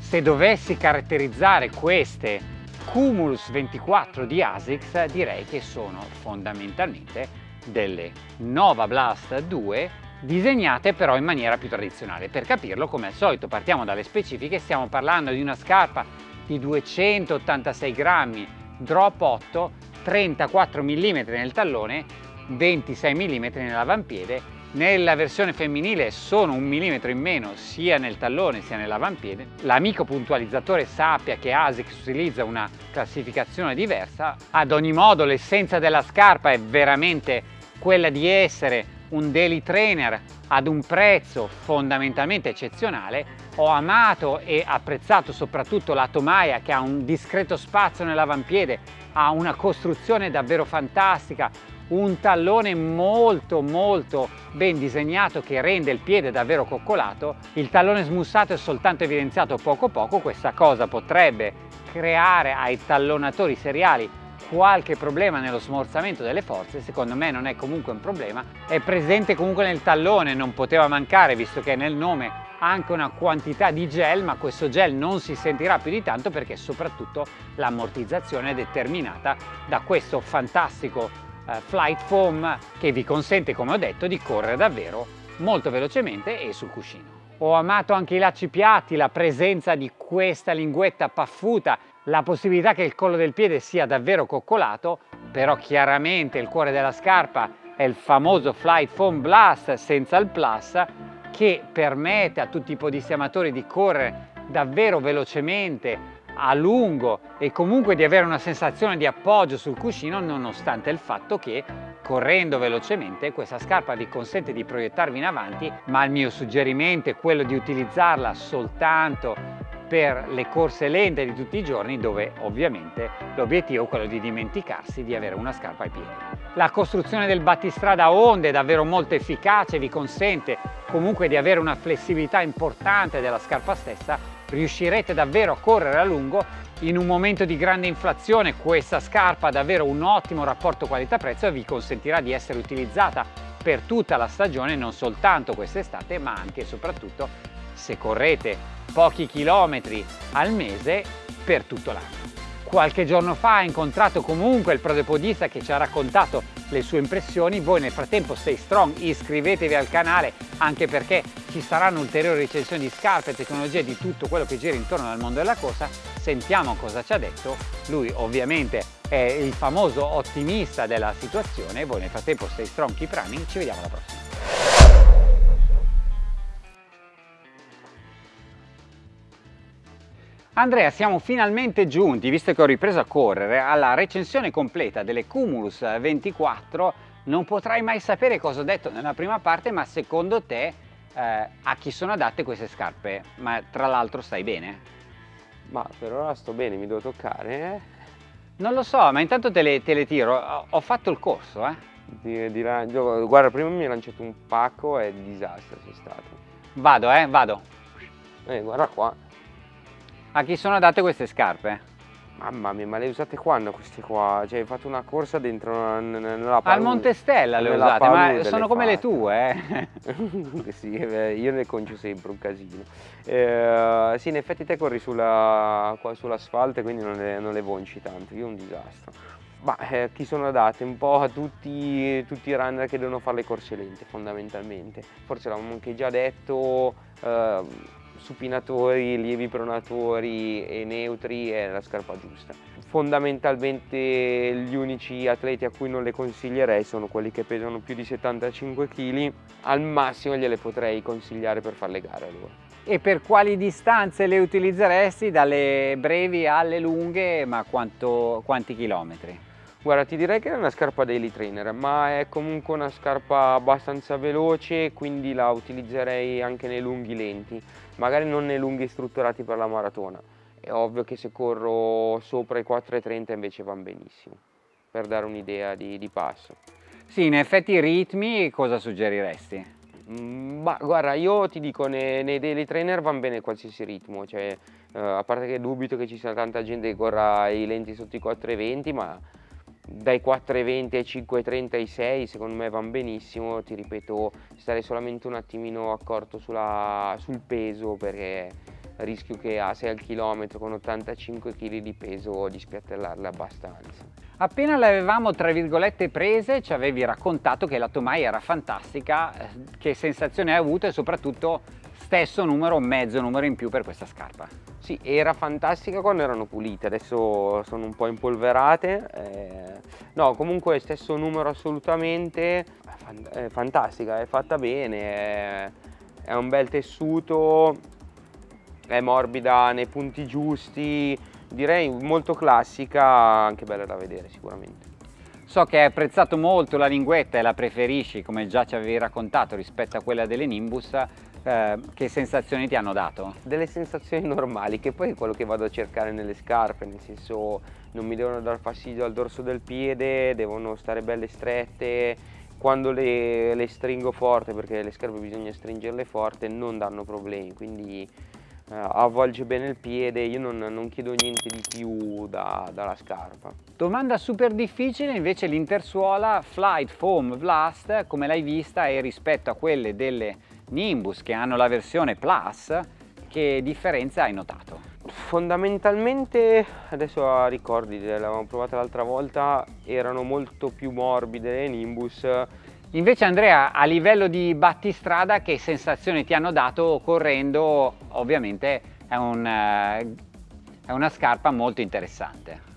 Se dovessi caratterizzare queste Cumulus 24 di ASICS direi che sono fondamentalmente delle Nova Blast 2 disegnate però in maniera più tradizionale. Per capirlo come al solito partiamo dalle specifiche, stiamo parlando di una scarpa di 286 grammi, drop 8, 34 mm nel tallone, 26 mm nell'avampiede nella versione femminile sono un millimetro in meno sia nel tallone sia nell'avampiede. L'amico puntualizzatore sappia che ASICS utilizza una classificazione diversa. Ad ogni modo l'essenza della scarpa è veramente quella di essere un daily trainer ad un prezzo fondamentalmente eccezionale. Ho amato e apprezzato soprattutto la tomaia che ha un discreto spazio nell'avampiede, ha una costruzione davvero fantastica, un tallone molto molto ben disegnato che rende il piede davvero coccolato. Il tallone smussato è soltanto evidenziato poco poco, questa cosa potrebbe creare ai tallonatori seriali qualche problema nello smorzamento delle forze, secondo me non è comunque un problema, è presente comunque nel tallone, non poteva mancare visto che nel nome anche una quantità di gel, ma questo gel non si sentirà più di tanto perché soprattutto l'ammortizzazione è determinata da questo fantastico eh, flight foam che vi consente, come ho detto, di correre davvero molto velocemente e sul cuscino. Ho amato anche i lacci piatti, la presenza di questa linguetta paffuta, la possibilità che il collo del piede sia davvero coccolato, però chiaramente il cuore della scarpa è il famoso Flight Foam Blast senza il plus che permette a tutti i podisti amatori di correre davvero velocemente a lungo e comunque di avere una sensazione di appoggio sul cuscino nonostante il fatto che correndo velocemente questa scarpa vi consente di proiettarvi in avanti ma il mio suggerimento è quello di utilizzarla soltanto per le corse lente di tutti i giorni dove ovviamente l'obiettivo è quello di dimenticarsi di avere una scarpa ai piedi. La costruzione del battistrada a onde è davvero molto efficace, vi consente comunque di avere una flessibilità importante della scarpa stessa riuscirete davvero a correre a lungo in un momento di grande inflazione questa scarpa ha davvero un ottimo rapporto qualità-prezzo e vi consentirà di essere utilizzata per tutta la stagione non soltanto quest'estate ma anche e soprattutto se correte pochi chilometri al mese per tutto l'anno. Qualche giorno fa ha incontrato comunque il prodepodista che ci ha raccontato le sue impressioni. Voi nel frattempo stay strong, iscrivetevi al canale anche perché ci saranno ulteriori recensioni di scarpe, tecnologie, di tutto quello che gira intorno al mondo della corsa. Sentiamo cosa ci ha detto. Lui ovviamente è il famoso ottimista della situazione. Voi nel frattempo stay strong, keep running. Ci vediamo alla prossima. Andrea, siamo finalmente giunti, visto che ho ripreso a correre, alla recensione completa delle Cumulus 24. Non potrai mai sapere cosa ho detto nella prima parte, ma secondo te eh, a chi sono adatte queste scarpe? Ma tra l'altro stai bene? Ma per ora sto bene, mi devo toccare, eh? Non lo so, ma intanto te le, te le tiro. Ho, ho, fatto il corso, eh? Di, di, guarda, prima mi hai lanciato un pacco e disastro sei stato. Vado, eh, vado. Eh, guarda qua. A chi sono adatte queste scarpe? Mamma mia, ma le usate quando queste qua? Cioè hai fatto una corsa dentro nella palude. Al Monte Stella le usate, ma sono come le tue, eh? sì, io ne concio sempre un casino. Eh, sì, in effetti te corri sull'asfalto sull e quindi non le, non le vonci tanto, io un disastro. Ma eh, chi sono adatte? Un po' a tutti, tutti, i runner che devono fare le corse lente fondamentalmente. Forse l'avevamo anche già detto, eh, supinatori, lievi pronatori e neutri è la scarpa giusta. Fondamentalmente gli unici atleti a cui non le consiglierei sono quelli che pesano più di 75 kg, al massimo gliele potrei consigliare per fare le gare loro. E per quali distanze le utilizzeresti? Dalle brevi alle lunghe, ma quanto, quanti chilometri? Guarda, ti direi che è una scarpa daily trainer, ma è comunque una scarpa abbastanza veloce, quindi la utilizzerei anche nei lunghi lenti, magari non nei lunghi strutturati per la maratona. È ovvio che se corro sopra i 4,30 invece vanno benissimo, per dare un'idea di, di, passo. Sì, in effetti i ritmi cosa suggeriresti? Mm, ma guarda, io ti dico, nei, nei daily trainer vanno bene qualsiasi ritmo, cioè, uh, a parte che dubito che ci sia tanta gente che corra i lenti sotto i 4,20, ma dai 4,20 ai 5,36 secondo me vanno benissimo, ti ripeto stare solamente un attimino accorto sulla, sul peso perché rischio che a 6 al chilometro con 85 kg di peso di spiattellarle abbastanza. Appena le avevamo tra virgolette prese ci avevi raccontato che la Tomai era fantastica, eh, che sensazione hai avuto e soprattutto stesso numero, mezzo numero in più per questa scarpa. Sì, era fantastica quando erano pulite, adesso sono un po' impolverate. Eh, no, comunque stesso numero assolutamente, è fantastica, è fatta bene, è, è un bel tessuto, è morbida nei punti giusti, direi molto classica, anche bella da vedere sicuramente. So che hai apprezzato molto la linguetta e la preferisci, come già ci avevi raccontato, rispetto a quella delle Nimbus. Eh, che sensazioni ti hanno dato? Delle sensazioni normali, che poi è quello che vado a cercare nelle scarpe, nel senso non mi devono dar fastidio al dorso del piede, devono stare belle strette, quando le, le stringo forte, perché le scarpe bisogna stringerle forte, non danno problemi, quindi eh, avvolge bene il piede, io non, non chiedo niente di più da, dalla scarpa. Domanda super difficile invece l'intersuola Flight Foam Blast, come l'hai vista e rispetto a quelle delle Nimbus che hanno la versione Plus, che differenza hai notato? Fondamentalmente, adesso ricordi, l'avevamo provata l'altra volta, erano molto più morbide le Nimbus Invece Andrea, a livello di battistrada, che sensazioni ti hanno dato correndo? Ovviamente è, un, eh, è una scarpa molto interessante.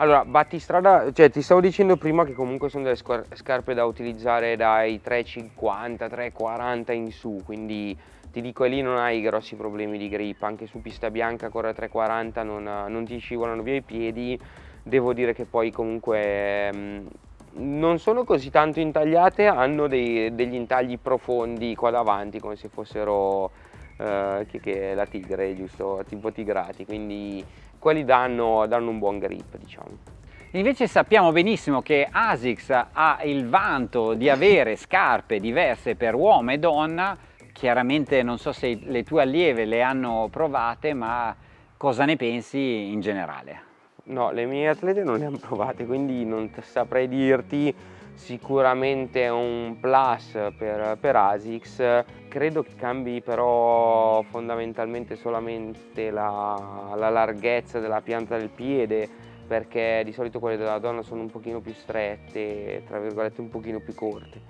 Allora, battistrada, cioè ti stavo dicendo prima che comunque sono delle scarpe da utilizzare dai 3,50, 3,40 in su, quindi ti dico lì non hai grossi problemi di grip, anche su pista bianca corre 3,40 non, non ti scivolano via i piedi, devo dire che poi comunque mm, non sono così tanto intagliate, hanno dei, degli intagli profondi qua davanti come se fossero eh, che, che la tigre, giusto, tipo tigrati, quindi quelli danno, danno un buon grip diciamo. Invece sappiamo benissimo che ASICS ha il vanto di avere scarpe diverse per uomo e donna, chiaramente non so se le tue allieve le hanno provate, ma cosa ne pensi in generale? No, le mie atlete non le hanno provate, quindi non saprei dirti sicuramente è un plus per, per ASICS, credo che cambi però fondamentalmente solamente la, la, larghezza della pianta del piede perché di solito quelle della donna sono un pochino più strette, tra virgolette un pochino più corte.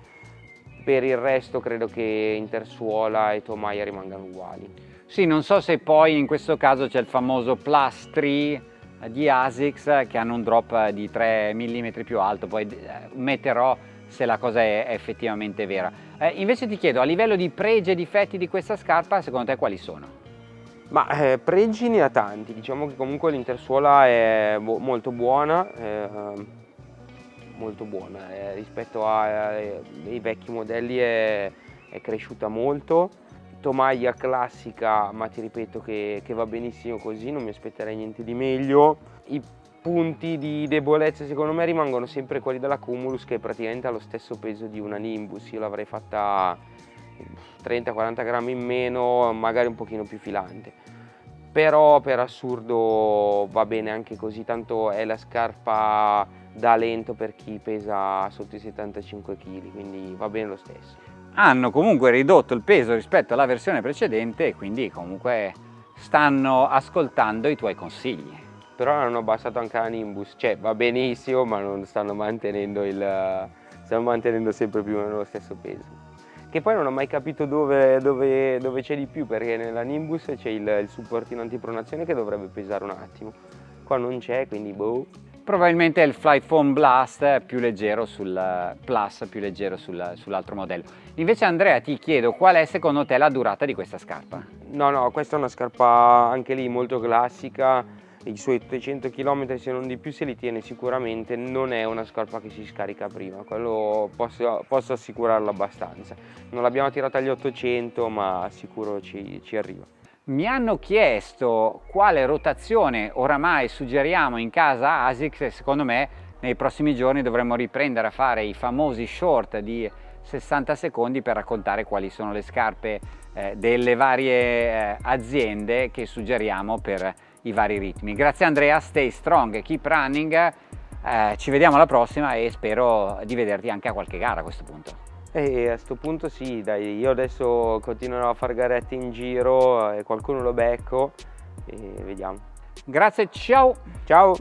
Per il resto credo che Intersuola e Tomaia rimangano uguali. Sì, non so se poi in questo caso c'è il famoso plus 3 di ASICS che hanno un drop di 3 mm più alto, poi eh, metterò se la cosa è effettivamente vera. Eh, invece ti chiedo, a livello di pregi e difetti di questa scarpa, secondo te quali sono? Ma eh, pregi ne ha tanti, diciamo che comunque l'intersuola è molto buona, eh, molto buona, eh, rispetto ai vecchi modelli è, è cresciuta molto, Tomaia classica, ma ti ripeto che, che va benissimo così, non mi aspetterei niente di meglio. I punti di debolezza secondo me rimangono sempre quelli della Cumulus che praticamente ha lo stesso peso di una Nimbus, io l'avrei fatta 30-40 grammi in meno, magari un pochino più filante. Però per assurdo va bene anche così, tanto è la scarpa da lento per chi pesa sotto i 75 kg, quindi va bene lo stesso hanno comunque ridotto il peso rispetto alla versione precedente e quindi comunque stanno ascoltando i tuoi consigli. Però hanno abbassato anche la Nimbus, cioè va benissimo ma non stanno mantenendo, il, stanno mantenendo sempre più lo stesso peso. Che poi non ho mai capito dove, dove, dove c'è di più perché nella Nimbus c'è il, il supportino antipronazione che dovrebbe pesare un attimo. Qua non c'è quindi boh probabilmente è il Flight Foam Blast più leggero sul Plus più leggero sul, sull'altro modello. Invece Andrea ti chiedo qual è secondo te la durata di questa scarpa? no no questa è una scarpa anche lì molto classica. I suoi 300 km se non di più se li tiene sicuramente. Non è una scarpa che si scarica prima quello posso, posso assicurarlo abbastanza. Non l'abbiamo tirata agli 800 ma sicuro ci, ci arriva mi hanno chiesto quale rotazione oramai suggeriamo in casa ASICS e secondo me nei prossimi giorni dovremmo riprendere a fare i famosi short di 60 secondi per raccontare quali sono le scarpe eh, delle varie eh, aziende che suggeriamo per i vari ritmi. Grazie Andrea, stay strong, keep running, Eh, ci vediamo alla prossima e spero di vederti anche a qualche gara a questo punto. E a questo punto sì, dai, io adesso continuerò a fare garette in giro e qualcuno lo becco e vediamo. Grazie, ciao! Ciao!